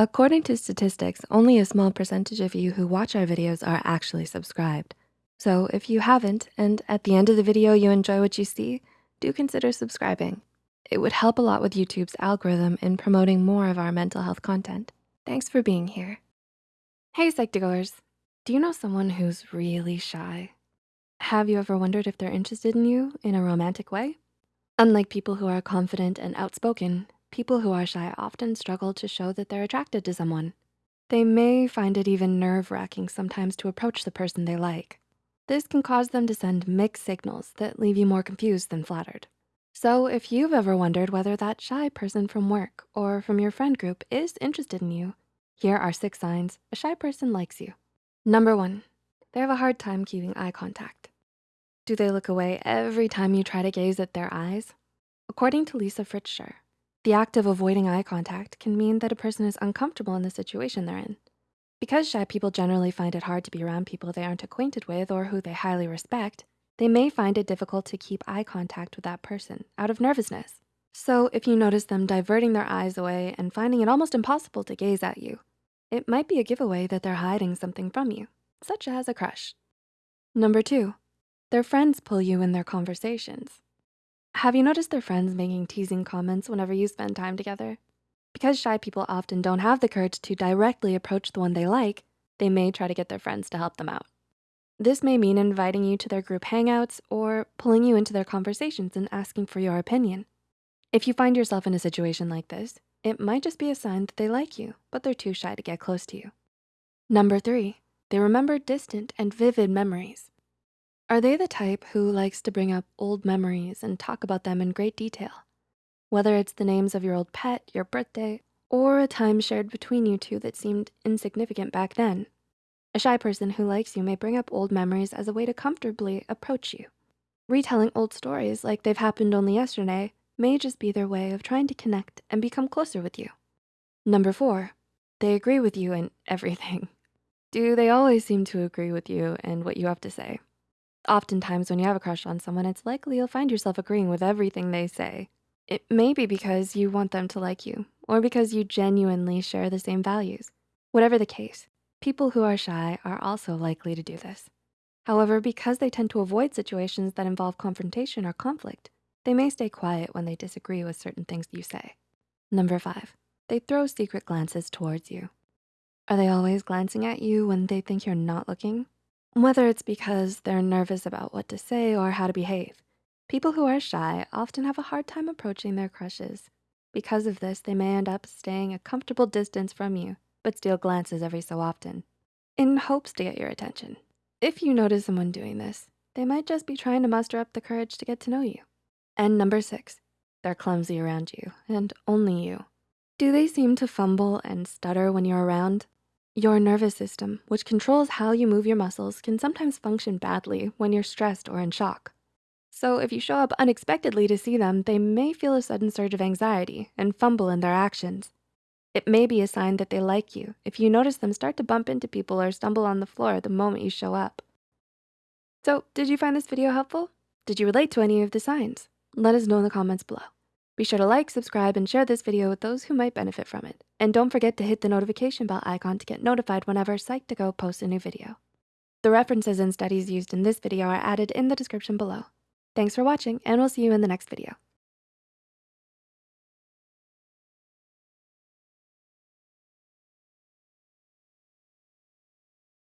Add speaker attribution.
Speaker 1: According to statistics, only a small percentage of you who watch our videos are actually subscribed. So if you haven't, and at the end of the video you enjoy what you see, do consider subscribing. It would help a lot with YouTube's algorithm in promoting more of our mental health content. Thanks for being here. Hey Psych2Goers, do you know someone who's really shy? Have you ever wondered if they're interested in you in a romantic way? Unlike people who are confident and outspoken, people who are shy often struggle to show that they're attracted to someone. They may find it even nerve-wracking sometimes to approach the person they like. This can cause them to send mixed signals that leave you more confused than flattered. So if you've ever wondered whether that shy person from work or from your friend group is interested in you, here are six signs a shy person likes you. Number one, they have a hard time keeping eye contact. Do they look away every time you try to gaze at their eyes? According to Lisa Fritscher, the act of avoiding eye contact can mean that a person is uncomfortable in the situation they're in. Because shy people generally find it hard to be around people they aren't acquainted with or who they highly respect, they may find it difficult to keep eye contact with that person out of nervousness. So if you notice them diverting their eyes away and finding it almost impossible to gaze at you, it might be a giveaway that they're hiding something from you, such as a crush. Number two, their friends pull you in their conversations. Have you noticed their friends making teasing comments whenever you spend time together? Because shy people often don't have the courage to directly approach the one they like, they may try to get their friends to help them out. This may mean inviting you to their group hangouts or pulling you into their conversations and asking for your opinion. If you find yourself in a situation like this, it might just be a sign that they like you, but they're too shy to get close to you. Number three, they remember distant and vivid memories. Are they the type who likes to bring up old memories and talk about them in great detail? Whether it's the names of your old pet, your birthday, or a time shared between you two that seemed insignificant back then. A shy person who likes you may bring up old memories as a way to comfortably approach you. Retelling old stories like they've happened only yesterday may just be their way of trying to connect and become closer with you. Number four, they agree with you in everything. Do they always seem to agree with you and what you have to say? Oftentimes when you have a crush on someone, it's likely you'll find yourself agreeing with everything they say. It may be because you want them to like you or because you genuinely share the same values. Whatever the case, people who are shy are also likely to do this. However, because they tend to avoid situations that involve confrontation or conflict, they may stay quiet when they disagree with certain things you say. Number five, they throw secret glances towards you. Are they always glancing at you when they think you're not looking? Whether it's because they're nervous about what to say or how to behave, people who are shy often have a hard time approaching their crushes. Because of this, they may end up staying a comfortable distance from you, but steal glances every so often in hopes to get your attention. If you notice someone doing this, they might just be trying to muster up the courage to get to know you. And number six, they're clumsy around you and only you. Do they seem to fumble and stutter when you're around? Your nervous system, which controls how you move your muscles, can sometimes function badly when you're stressed or in shock. So if you show up unexpectedly to see them, they may feel a sudden surge of anxiety and fumble in their actions. It may be a sign that they like you if you notice them start to bump into people or stumble on the floor the moment you show up. So did you find this video helpful? Did you relate to any of the signs? Let us know in the comments below. Be sure to like, subscribe, and share this video with those who might benefit from it. And don't forget to hit the notification bell icon to get notified whenever Psych2Go posts a new video. The references and studies used in this video are added in the description below. Thanks for watching, and we'll see you in the next video.